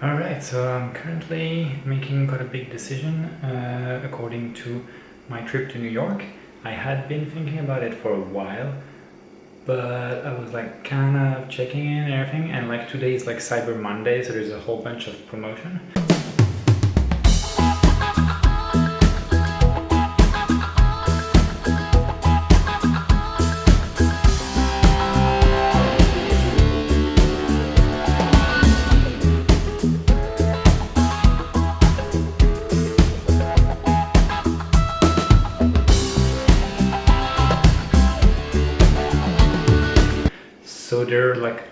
Alright, so I'm currently making quite a big decision uh, according to my trip to New York. I had been thinking about it for a while, but I was like kind of checking in and everything and like today is like Cyber Monday, so there's a whole bunch of promotion. So they're like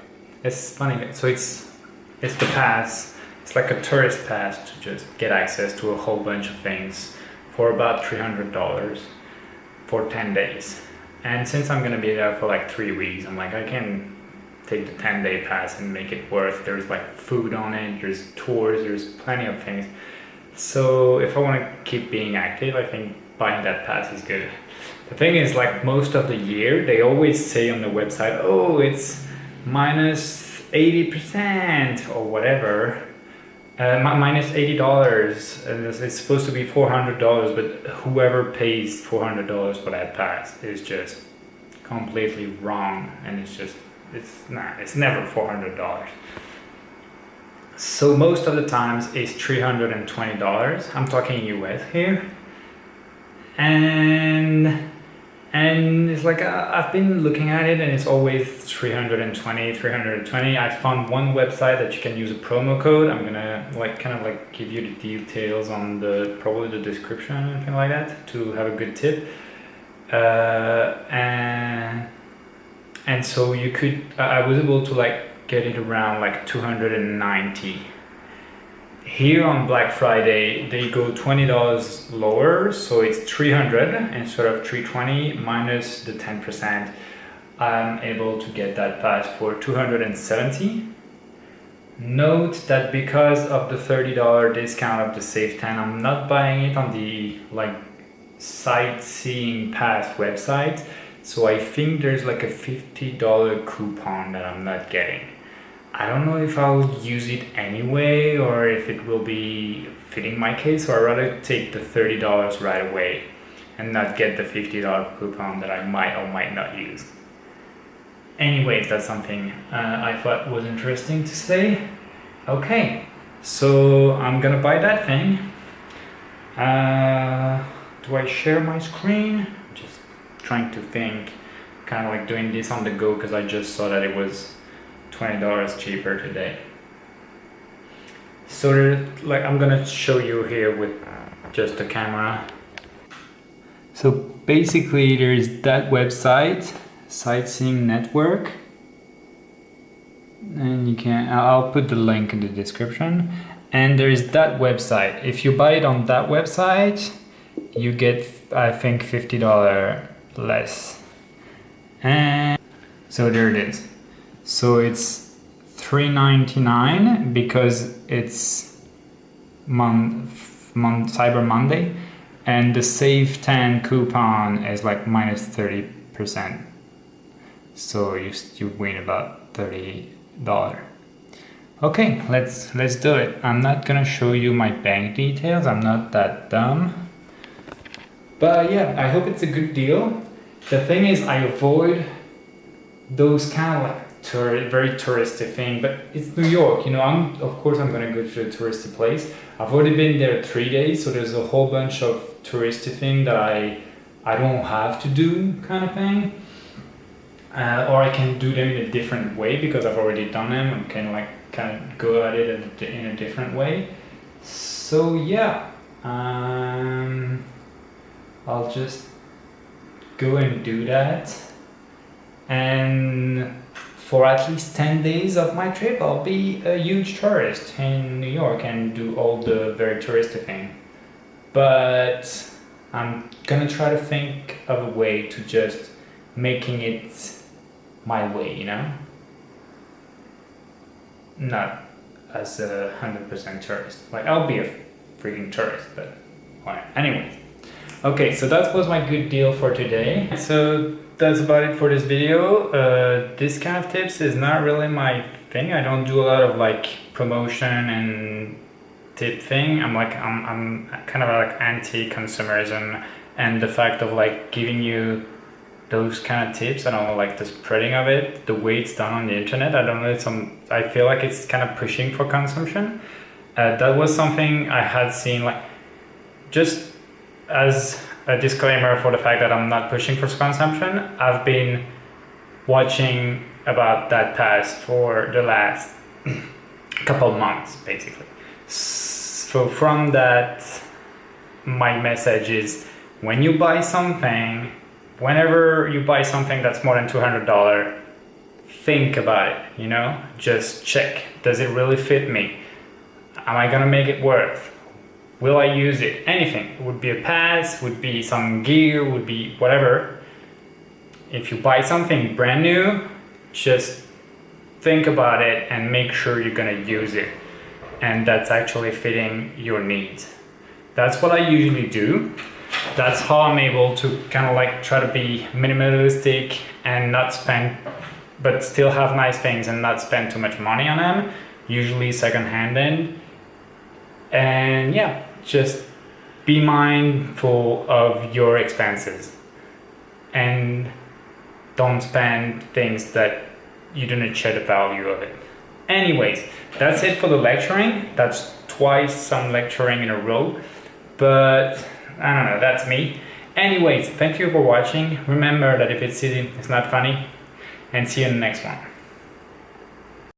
it's funny so it's it's the pass it's like a tourist pass to just get access to a whole bunch of things for about $300 for 10 days. And since I'm gonna be there for like three weeks I'm like I can take the 10 day pass and make it worth there's like food on it there's tours there's plenty of things. So if I want to keep being active I think buying that pass is good. The thing is like most of the year they always say on the website, oh, it's minus 80% or whatever. Uh, minus $80 and it's supposed to be $400 but whoever pays $400 for that pass is just completely wrong and it's just it's not it's never $400 so most of the times it's $320 I'm talking US here. And and it's like uh, I've been looking at it and it's always 320 320 I found one website that you can use a promo code. I'm gonna like kind of like give you the details on the probably the description or anything like that to have a good tip. Uh, and and so you could I was able to like get it around like 290 here on Black Friday, they go $20 lower, so it's 300 instead of 320 minus the 10%. I'm able to get that pass for 270. Note that because of the $30 discount of the Save 10, I'm not buying it on the like sightseeing pass website. So I think there's like a $50 coupon that I'm not getting. I don't know if I'll use it anyway or if it will be fitting my case so I'd rather take the $30 right away and not get the $50 coupon that I might or might not use. Anyways, that's something uh, I thought was interesting to say. Okay, so I'm gonna buy that thing. Uh, do I share my screen? Just trying to think, kind of like doing this on the go because I just saw that it was $20 cheaper today. So like I'm gonna show you here with just the camera. So basically there's that website, Sightseeing Network. And you can, I'll put the link in the description. And there's that website. If you buy it on that website, you get, I think, $50 less. And so there it is. So it's 3.99 because it's mon, mon Cyber Monday and the Save 10 coupon is like minus 30%. So you, you win about $30. Okay, let's let's do it. I'm not gonna show you my bank details. I'm not that dumb. But yeah, I hope it's a good deal. The thing is I avoid those kind of like tour, very touristy thing, but it's New York, you know, I'm, of course I'm gonna go to a touristy place. I've already been there three days, so there's a whole bunch of touristy thing that I, I don't have to do kind of thing. Uh, or I can do them in a different way because I've already done them and can like kind of go at it in a different way. So yeah, um, I'll just go and do that and for at least 10 days of my trip, I'll be a huge tourist in New York and do all the very touristy thing. But I'm gonna try to think of a way to just making it my way, you know? Not as a 100% tourist. Like, I'll be a freaking tourist, but. Anyways. Okay, so that was my good deal for today. So that's about it for this video. Uh, this kind of tips is not really my thing. I don't do a lot of like promotion and tip thing. I'm like I'm I'm kind of like anti-consumerism and the fact of like giving you those kind of tips. I don't like the spreading of it, the way it's done on the internet. I don't know. it's Some I feel like it's kind of pushing for consumption. Uh, that was something I had seen like just as a disclaimer for the fact that I'm not pushing for consumption. I've been watching about that pass for the last couple months, basically. So from that, my message is when you buy something, whenever you buy something that's more than $200, think about it, you know, just check. Does it really fit me? Am I gonna make it worth? Will I use it? Anything. It would be a pass, would be some gear, would be whatever. If you buy something brand new, just think about it and make sure you're gonna use it. And that's actually fitting your needs. That's what I usually do. That's how I'm able to kind of like try to be minimalistic and not spend, but still have nice things and not spend too much money on them. Usually second-hand and yeah just be mindful of your expenses and don't spend things that you do not share the value of it. Anyways that's it for the lecturing. That's twice some lecturing in a row but i don't know that's me. Anyways thank you for watching. Remember that if it's easy it's not funny. And see you in the next one